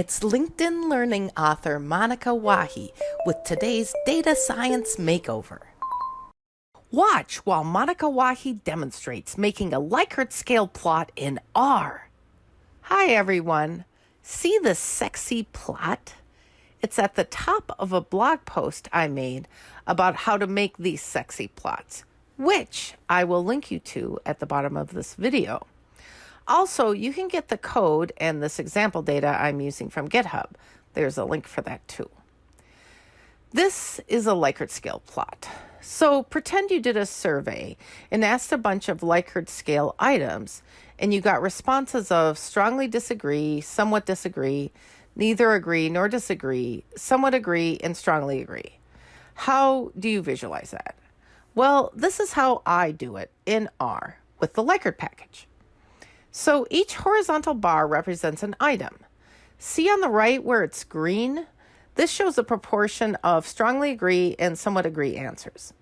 It's LinkedIn Learning author Monica Wahi with today's Data Science Makeover. Watch while Monica Wahi demonstrates making a Likert scale plot in R. Hi everyone. See this sexy plot? It's at the top of a blog post I made about how to make these sexy plots, which I will link you to at the bottom of this video. Also, you can get the code and this example data I'm using from GitHub. There's a link for that too. This is a Likert scale plot. So pretend you did a survey and asked a bunch of Likert scale items and you got responses of strongly disagree, somewhat disagree, neither agree nor disagree, somewhat agree, and strongly agree. How do you visualize that? Well, this is how I do it in R with the Likert package. So each horizontal bar represents an item. See on the right where it's green? This shows a proportion of strongly agree and somewhat agree answers.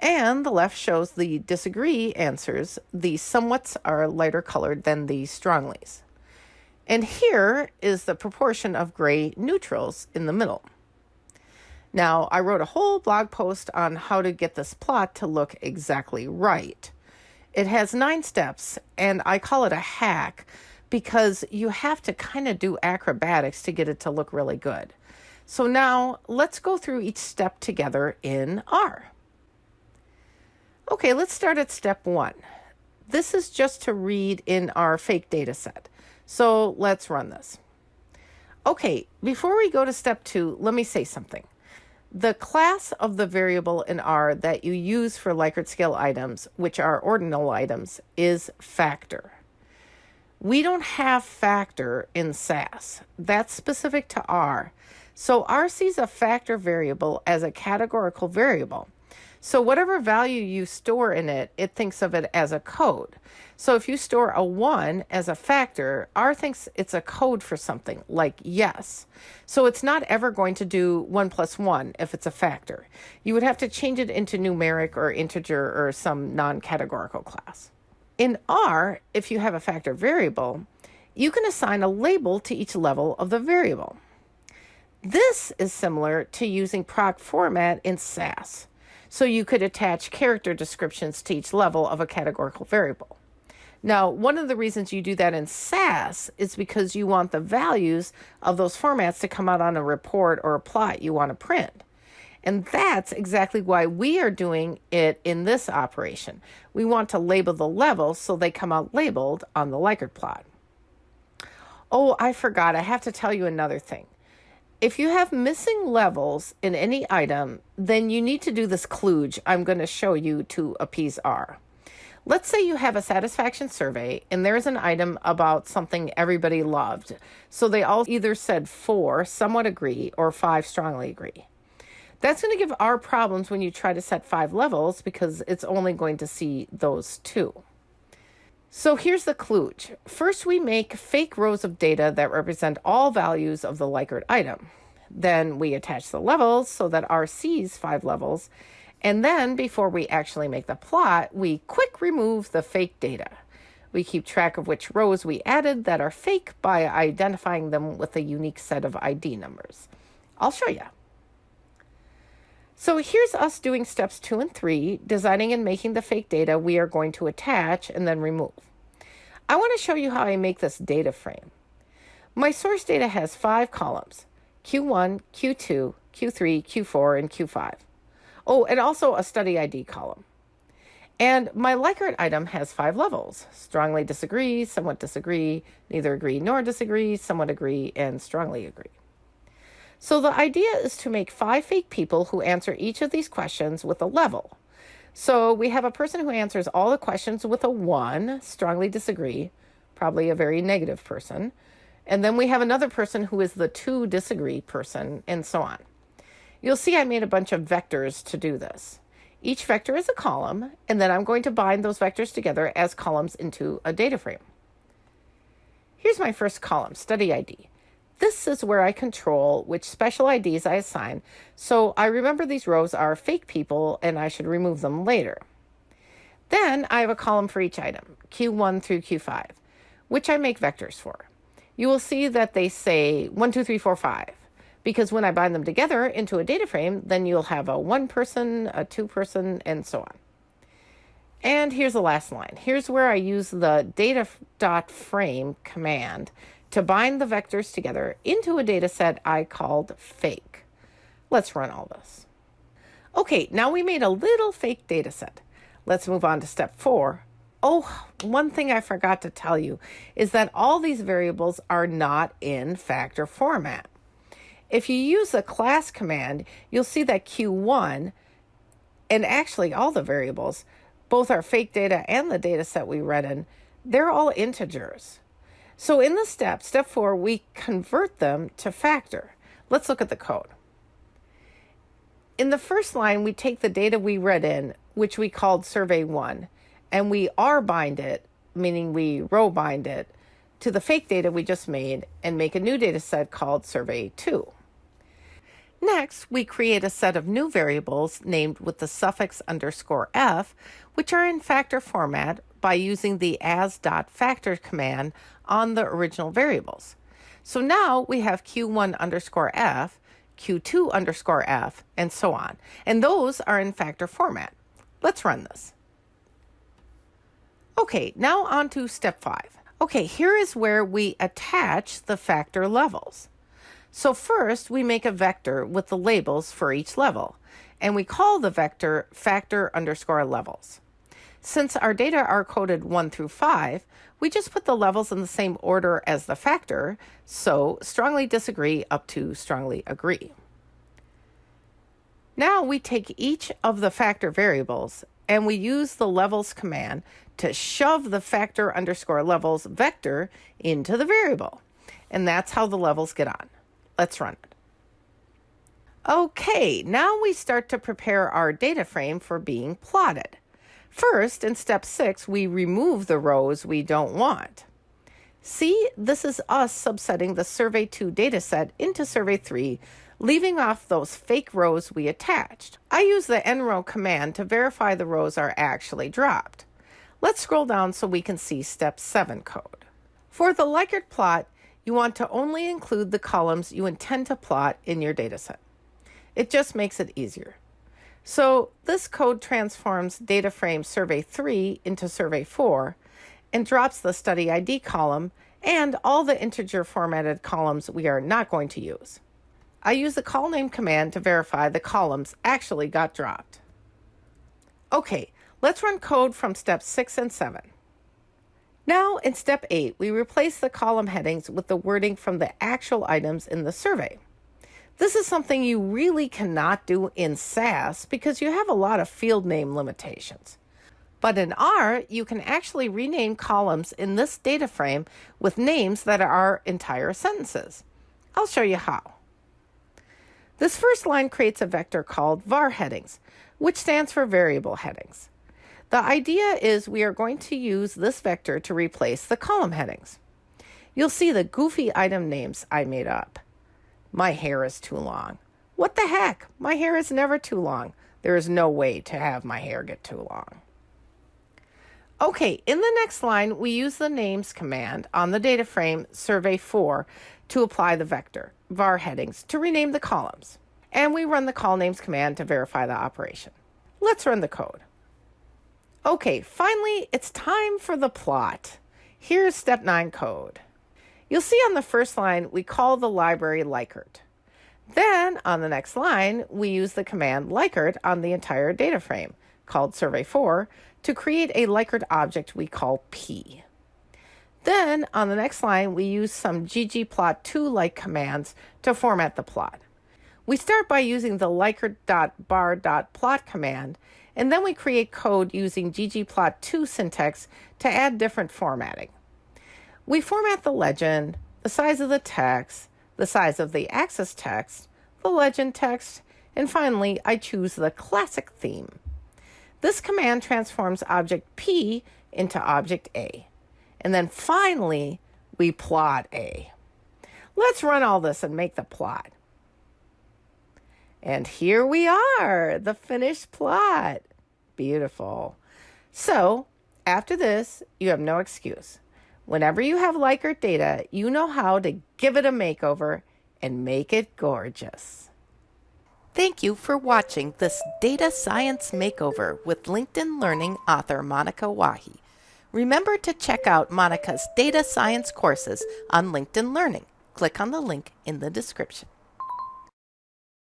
And the left shows the disagree answers. The somewhats are lighter colored than the stronglys. And here is the proportion of gray neutrals in the middle. Now, I wrote a whole blog post on how to get this plot to look exactly right. It has nine steps, and I call it a hack because you have to kind of do acrobatics to get it to look really good. So now let's go through each step together in R. Okay, let's start at step one. This is just to read in our fake data set. So let's run this. Okay, before we go to step two, let me say something. The class of the variable in R that you use for Likert scale items, which are ordinal items, is factor. We don't have factor in SAS. That's specific to R. So R sees a factor variable as a categorical variable. So whatever value you store in it, it thinks of it as a code. So if you store a 1 as a factor, R thinks it's a code for something, like yes. So it's not ever going to do 1 plus 1 if it's a factor. You would have to change it into numeric or integer or some non-categorical class. In R, if you have a factor variable, you can assign a label to each level of the variable. This is similar to using proc format in SAS. So you could attach character descriptions to each level of a categorical variable. Now, one of the reasons you do that in SAS is because you want the values of those formats to come out on a report or a plot you want to print. And that's exactly why we are doing it in this operation. We want to label the levels so they come out labeled on the Likert plot. Oh, I forgot. I have to tell you another thing. If you have missing levels in any item, then you need to do this kludge I'm going to show you to appease R. Let's say you have a satisfaction survey and there's an item about something everybody loved. So they all either said four, somewhat agree, or five, strongly agree. That's going to give R problems when you try to set five levels because it's only going to see those two. So here's the kludge. First, we make fake rows of data that represent all values of the Likert item. Then we attach the levels so that R sees five levels and then before we actually make the plot, we quick remove the fake data. We keep track of which rows we added that are fake by identifying them with a unique set of ID numbers. I'll show you. So here's us doing steps two and three, designing and making the fake data we are going to attach and then remove. I want to show you how I make this data frame. My source data has five columns, Q1, Q2, Q3, Q4, and Q5. Oh, and also a study ID column. And my Likert item has five levels strongly disagree, somewhat disagree, neither agree nor disagree, somewhat agree, and strongly agree. So the idea is to make five fake people who answer each of these questions with a level. So we have a person who answers all the questions with a one, strongly disagree, probably a very negative person. And then we have another person who is the two disagree person, and so on. You'll see I made a bunch of vectors to do this. Each vector is a column, and then I'm going to bind those vectors together as columns into a data frame. Here's my first column, study ID. This is where I control which special IDs I assign, so I remember these rows are fake people and I should remove them later. Then I have a column for each item, Q1 through Q5, which I make vectors for. you will see that they say 1, 2, 3, 4, 5. Because when I bind them together into a data frame, then you'll have a one person, a two person, and so on. And here's the last line. Here's where I use the data dot frame command to bind the vectors together into a data set I called fake. Let's run all this. Okay, now we made a little fake data set. Let's move on to step four. Oh, one thing I forgot to tell you is that all these variables are not in factor format. If you use the class command, you'll see that Q1 and actually all the variables, both our fake data and the data set we read in, they're all integers. So in the step, step four, we convert them to factor. Let's look at the code. In the first line, we take the data we read in, which we called survey one, and we R bind it, meaning we row bind it, to the fake data we just made and make a new data set called survey two. Next, we create a set of new variables named with the suffix underscore f, which are in factor format by using the as.factor command on the original variables. So now we have q1 underscore f, q2 underscore f, and so on. And those are in factor format. Let's run this. Okay, now on to step five. Okay, here is where we attach the factor levels. So first we make a vector with the labels for each level, and we call the vector factor underscore levels. Since our data are coded 1 through 5, we just put the levels in the same order as the factor, so strongly disagree up to strongly agree. Now we take each of the factor variables and we use the levels command to shove the factor underscore levels vector into the variable. And that's how the levels get on. Let's run it. Okay, now we start to prepare our data frame for being plotted. First, in step six, we remove the rows we don't want. See, this is us subsetting the Survey 2 dataset into Survey 3, leaving off those fake rows we attached. I use the nrow command to verify the rows are actually dropped. Let's scroll down so we can see step 7 code. For the Likert plot, you want to only include the columns you intend to plot in your dataset. It just makes it easier. So this code transforms data frame survey 3 into survey 4 and drops the study ID column and all the integer formatted columns we are not going to use. I use the call name command to verify the columns actually got dropped. Okay, let's run code from steps 6 and 7. Now in step 8, we replace the column headings with the wording from the actual items in the survey. This is something you really cannot do in SAS because you have a lot of field name limitations. But in R, you can actually rename columns in this data frame with names that are entire sentences. I'll show you how. This first line creates a vector called var headings, which stands for variable headings. The idea is we are going to use this vector to replace the column headings. You'll see the goofy item names I made up. My hair is too long. What the heck? My hair is never too long. There is no way to have my hair get too long. Okay, in the next line, we use the names command on the data frame survey 4 to apply the vector, var headings, to rename the columns. And we run the colnames command to verify the operation. Let's run the code. Okay, finally, it's time for the plot. Here's step 9 code. You'll see on the first line, we call the library Likert. Then on the next line, we use the command Likert on the entire data frame, called survey4, to create a Likert object we call P. Then on the next line, we use some ggplot2-like commands to format the plot. We start by using the likert.bar.plot command, and then we create code using ggplot2 syntax to add different formatting. We format the legend, the size of the text, the size of the axis text, the legend text, and finally, I choose the classic theme. This command transforms object P into object A. And then finally, we plot A. Let's run all this and make the plot. And here we are, the finished plot. Beautiful. So, after this, you have no excuse. Whenever you have Likert data, you know how to give it a makeover and make it gorgeous. Thank you for watching this Data Science Makeover with LinkedIn Learning author Monica Wahi. Remember to check out Monica's data science courses on LinkedIn Learning. Click on the link in the description.